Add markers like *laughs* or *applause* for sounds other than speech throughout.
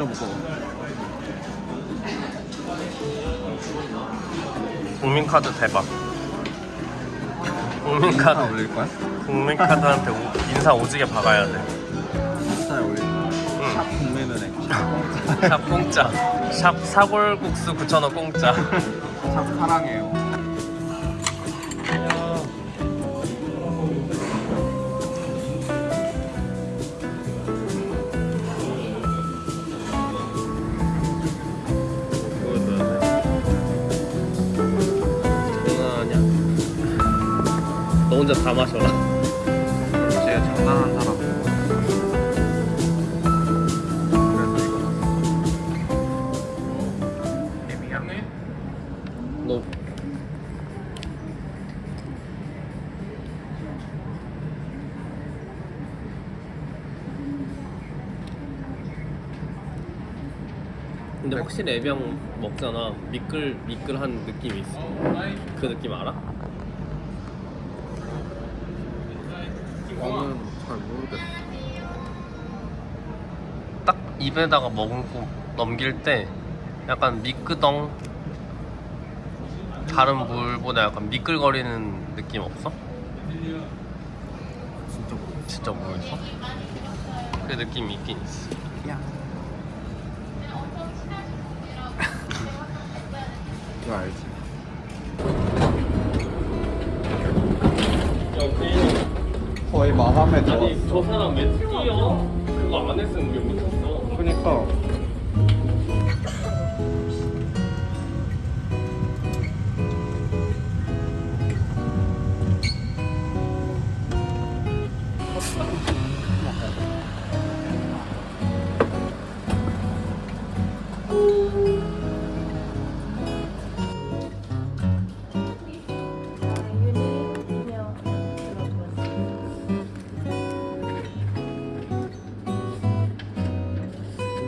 진짜 무거워 국민카드 대박. 국민카드. 올릴 거야? 국민카드한테 오- 인사 오지게 박아야 돼. 인스타에 올릴 거야? 응. 샵 국민은행. 샵 공짜. 샵 사골국수 9,000원 공짜. 샵 사랑해요 혼자 다 마셔라. 제가 장난한 사람. 그래서 이거 샀어 개미야 너. 근데 확실히 애병 먹잖아. 미끌 미끌한 느낌이 있어. 그 느낌 알아? 저는 잘 모르겠어 딱 입에다가 먹고 넘길 때 약간 미끄덩 다른 물보다 약간 미끌거리는 느낌 없어? 진짜 모르겠어 진짜 모르겠어? 그 느낌이 있긴 있어 이거 *laughs* 알지? 마감에 아니 저 사람 왜 뛰어? 그거 안 했으면 우리 못 했어. 그니까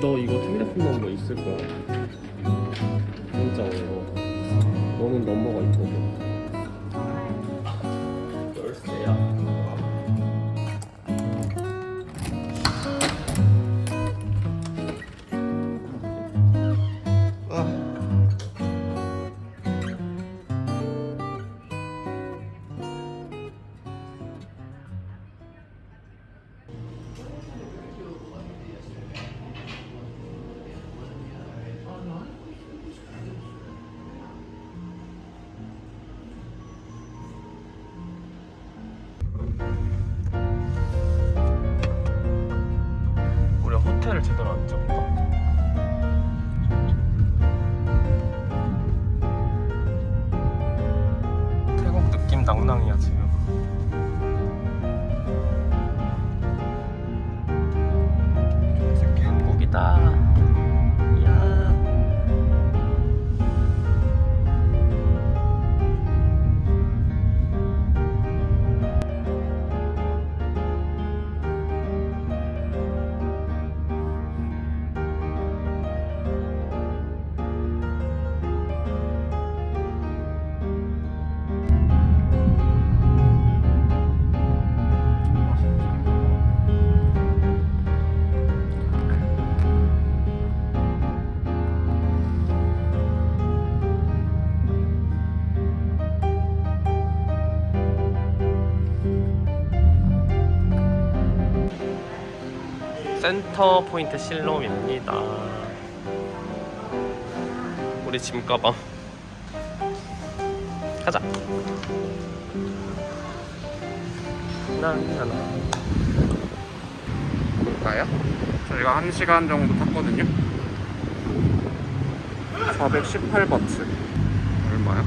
너 이거 휴대폰 넘버 있을 거야. 문자로. 너는 넘버가 있 센터 포인트 실롬입니다. 우리 짐 가방 가자. 나나나. 볼까요? 저희가 1시간 정도 탔거든요 418바트 얼마야?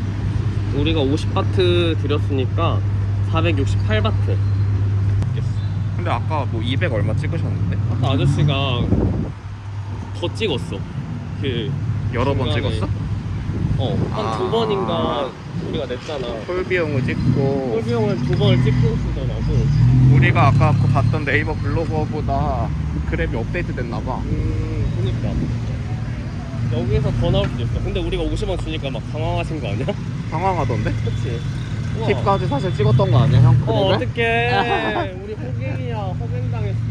우리가 50바트 드렸으니까 468바트. 근데 아까 뭐 200 얼마 찍으셨는데? 아까 아저씨가 더 찍었어. 그 여러 번 중간에. 찍었어? 어, 한 두 아. 번인가 우리가 냈잖아. 톨 비용을 찍고 꼴비용을 두 번을 찍고 쓰더라고. 우리가 아까 그 봤던 네이버 블로거보다 그랩이 업데이트 됐나봐 음, 그니까. 여기에서 더 나올 수도 있어. 근데 우리가 50원 주니까 막 당황하신 거 아니야? 당황하던데? 그치? 팁까지 사실 찍었던 거 아니야 형? 어? 어떡해. *laughs* 우리 호갱이야. 호갱당했어.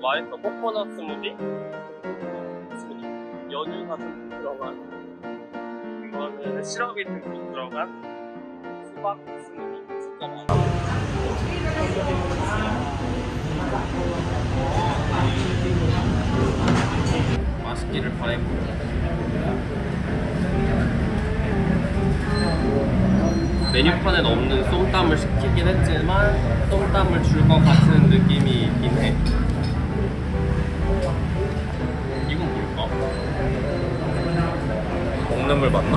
맛있어. 코코넛 스무디. 스무디. 연유가 듬뿍 들어간. 이거는 시럽이 듬뿍 들어간 수박 스무디. 진짜 맛있어. 맛있기를 바라고 메뉴판엔 없는 쏨땀을 시키긴 했지만 쏨땀을 줄 것 같은 느낌이 있긴 해 이건 뭘까? 먹는 물 맞나?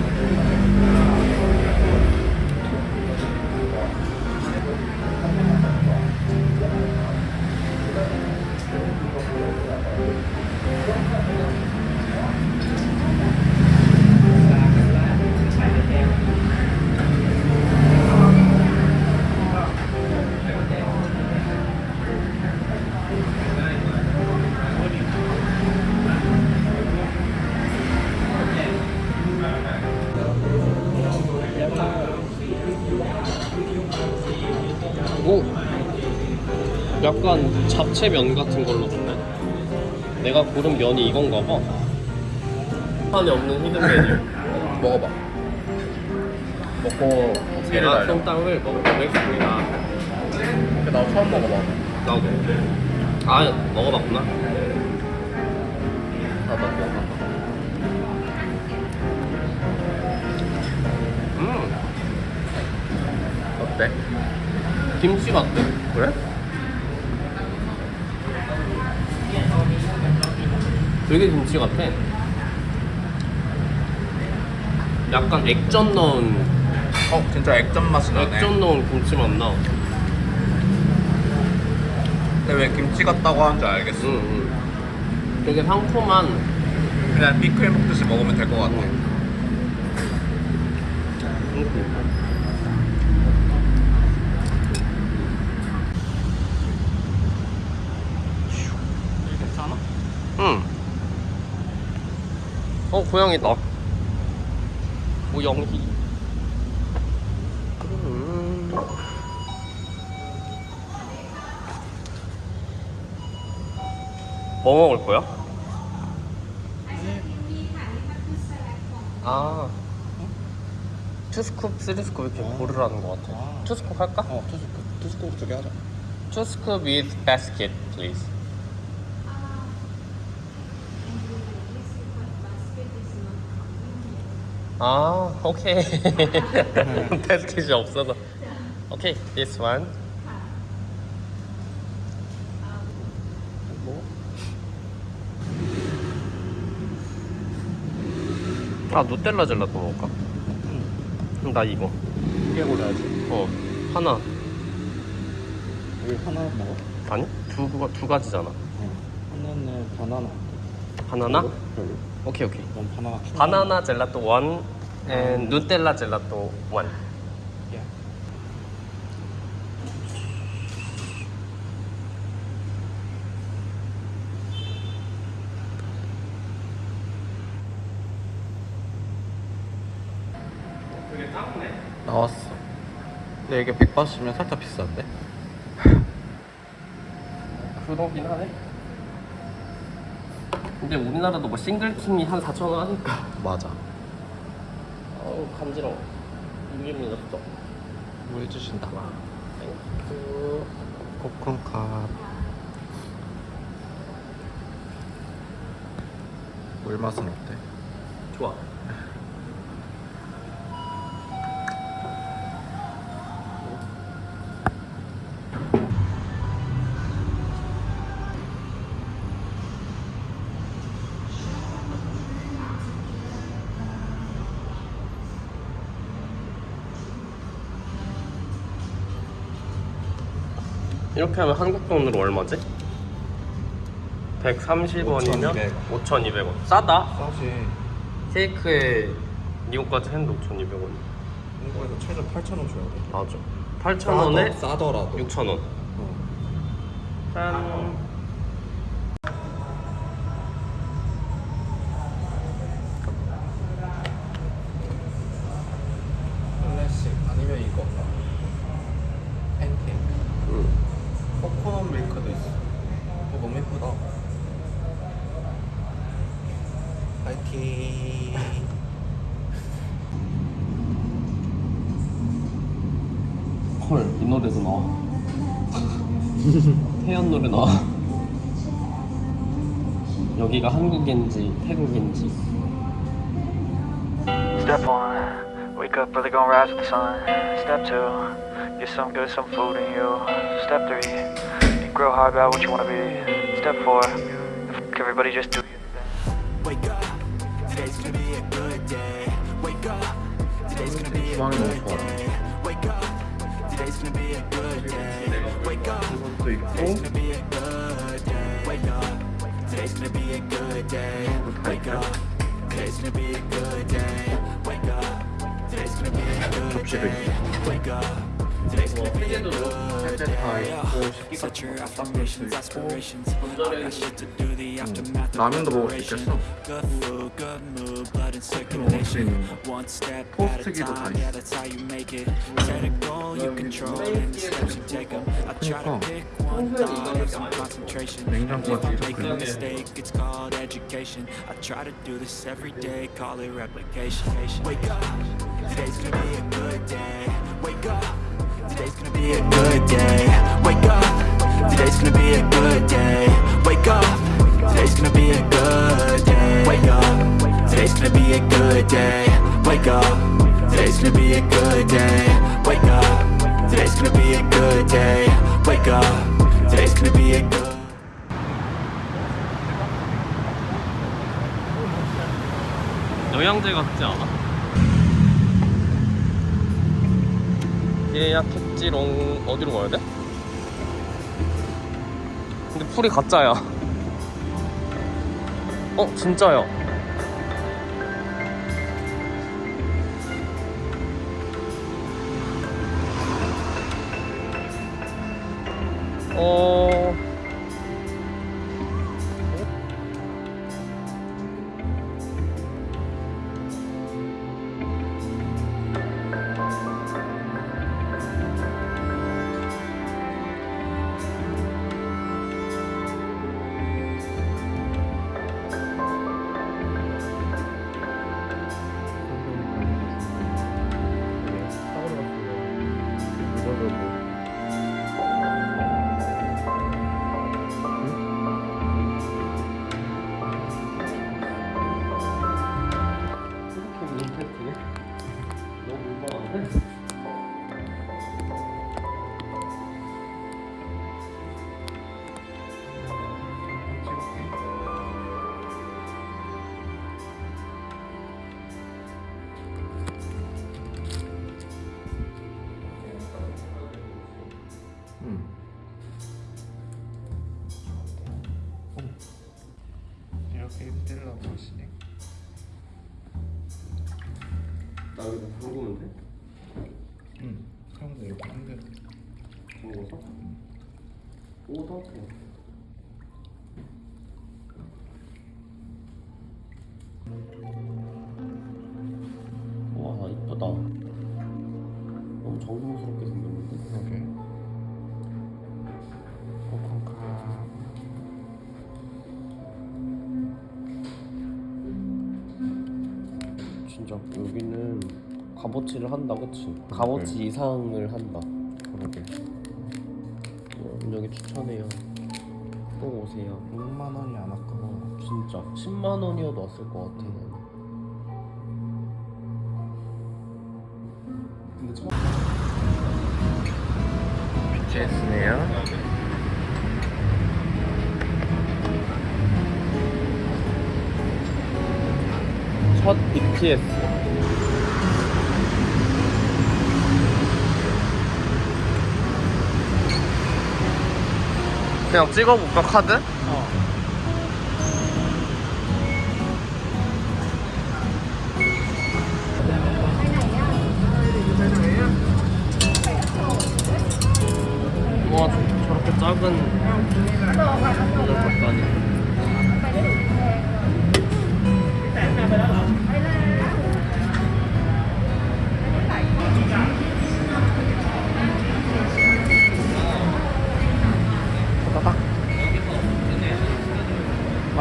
잡채 면 같은 걸로 주네 내가 고른 면이 이건가 봐 판에 없는 히든 메뉴 먹어봐. 먹고 제가 쏨땀을 먹어보겠습니다 나 처음 먹어봐. 나도 아 먹어봤구나 나 먹어. 음 어때? 김치 같아 그래? 되게 김치 같아 약간 액젓 넣은 어 진짜 액젓 맛이 나네. 액젓 넣은 김치 맛 나 근데 왜 김치 같다고 하는지 알겠어. 응, 응. 되게 상콤한 그냥 피클 먹듯이 먹으면 될 것 같아. 괜찮아? 응. 어, 고양이다. 모영희. 음. 뭐 먹을 거야? 아. 투스쿱, 쓰리스쿱 이렇게 고르라는 것 같아. 아. 투스쿱 할까? 어 투스코 투스코 두개 하자. 투스쿱 with basket, please. 아, 오케이. *laughs* 바스켓이 없어서. 오케이, this one. 뭐? 아, 누텔라 젤라또 먹을까? 응. 나 이거. 두개 고려야지. 어, 하나. 왜 하나 먹어? 아니? 두, 가- 두 가지잖아. 어. 하나는 바나나. 바나나? 별로. 오케이, 오케이. 넌 바나나. 바나나 젤라또 원, and 누텔라 젤라또 원. 나왔어. 근데 이게 180이면 살짝 비싼데? *laughs* 그러긴 하네. 근데 우리나라도 뭐 싱글킹이 한 4천 원 하니까. 맞아. 어우 간지러워. 이게 밀렸어. 뭐 해주신다. Thank you. ขอบคุณครับ. 물 맛은 어때? 좋아. 이렇게 하면 한국 돈으로 얼마지? 130원이면 5,200원. 싸다. 싸지. 케이크에 미국까지 했는데 5,200원. 한국에서 최저 8,000원 줘야 돼. 맞아. 8,000원에 싸더라도. 6,000원. 어. 짠. 태연 노래 나와. 여기가 한국인지 태국인지. Step one, wake up early, gonna rise with the sun. Step two, get some good, some food in you. Step three, you grow hard about what you wanna be. Step four, fuck everybody just do your thing. Wake up, today's gonna be a good day. Wake up, today's gonna be a 주방이 너무 good 좋아. day. gonna be a good day. Wake up, today's gonna be a good day. Wake up, today's gonna be a good day. Wake up, today's gonna be a good day. Wake up, today's gonna be a good day. Wake up. Today's gonna be a 피제도 good 셋째 다 day. 있고 식기 Set 같은 your 거 쌈도 affirmations, 있고 aspirations. I got shit to do, the aftermath of 라면도 먹을 수 preparation. 있겠어 Good food, good mood, blood and 먹을 수 circulation. 있는 거 One step at a 토스트기도 다 time, 있어. yeah, that's how you make it. Set a goal, you control, and the steps you take 'em. I try to 그러니까. pick dollars on concentration. And if I a mistake, it's called education. I try to do this every day, call it replication. Wake up, today's gonna be a good day. Wake up, today's gonna be a good day. Wake up, today's gonna be a good day. Wake up, today's gonna be a good day. Wake up, today's gonna be a good day. Wake up, today's gonna be a good day. Wake up, today's gonna be a good day. Wake up. Today's gonna be a good 영양제 같지 않아? 예약했지롱 어디로 가야 돼? 근데 풀이 가짜야 어 진짜야 어... 와 이쁘다. 너무 정성스럽게 생겼는데? 그러게. 코콘카. 진짜 여기는 값어치를 한다 그치? 값어치 이상을 한다 또 오세요. 6만 원이 안 아까워. 진짜. 10만 원이어도 왔을 것 같아 나는. 근데 처음 BTS네요. 첫 BTS 그냥 찍어볼까 카드? 와 저렇게 작은 이걸 봤다니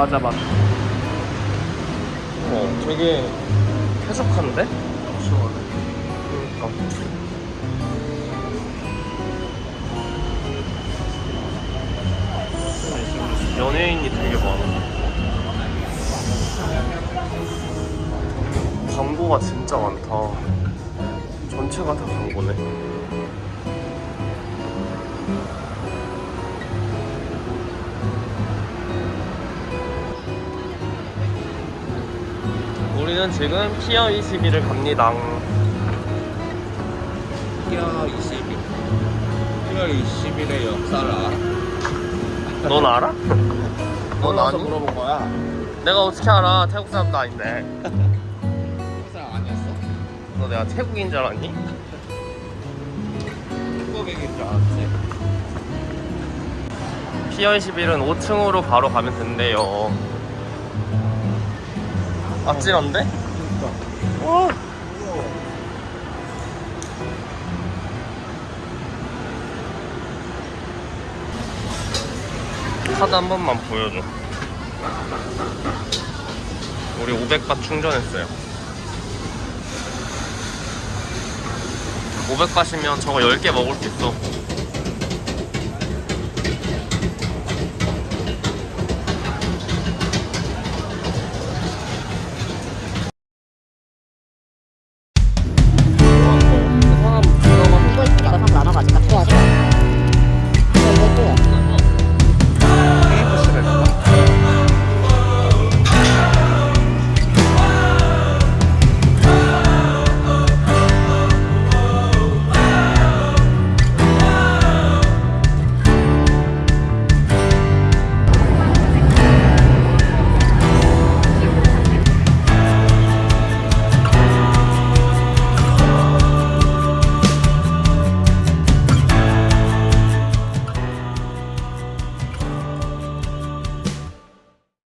맞아 맞아 어 되게 쾌적한데? 시원해. 그러니까. 연예인이 되게 많아. 광고가 진짜 많다. 전체가 다 광고네. 우리는 지금 피어 21을 갑니다. 피어 22. 피어 21의 역사를 알아? 넌 알아? *laughs* 넌 아니? 물어본 거야. 내가 어떻게 알아? 태국 사람도 아닌데. 사람 아니었어? 너 내가 태국인 줄 알았니? 한국인인 줄 알았지. 피어 21은 5층으로 바로 가면 된대요. 아찔한데? 와. 카드 한 번만 보여줘. 우리 500바 충전했어요. 500바시면 저거 10개 먹을 수 있어.